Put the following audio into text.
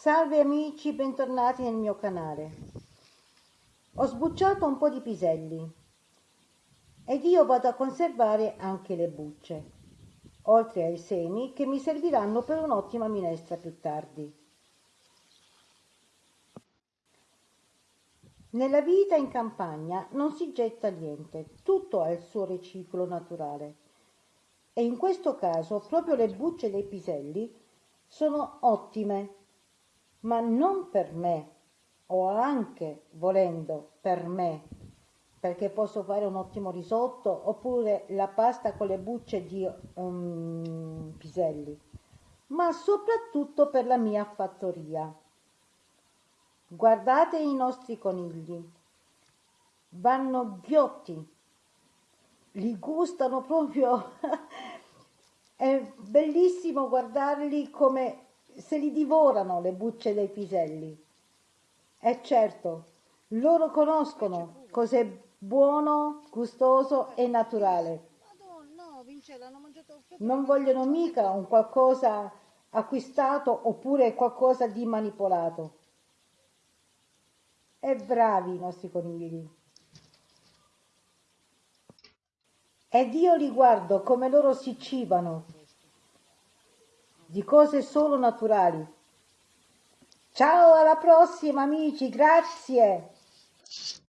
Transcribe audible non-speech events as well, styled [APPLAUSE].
Salve amici, bentornati nel mio canale. Ho sbucciato un po' di piselli ed io vado a conservare anche le bucce, oltre ai semi che mi serviranno per un'ottima minestra più tardi. Nella vita in campagna non si getta niente, tutto ha il suo riciclo naturale e in questo caso proprio le bucce dei piselli sono ottime, ma non per me, o anche volendo per me, perché posso fare un ottimo risotto oppure la pasta con le bucce di um, piselli, ma soprattutto per la mia fattoria. Guardate i nostri conigli, vanno ghiotti, li gustano proprio [LAUGHS] È bellissimo guardarli come se li divorano le bucce dei piselli. E certo, loro conoscono cos'è buono, gustoso e naturale. Non vogliono mica un qualcosa acquistato oppure qualcosa di manipolato. E bravi i nostri conigli. Ed io li guardo come loro si cibano di cose solo naturali. Ciao, alla prossima amici, grazie!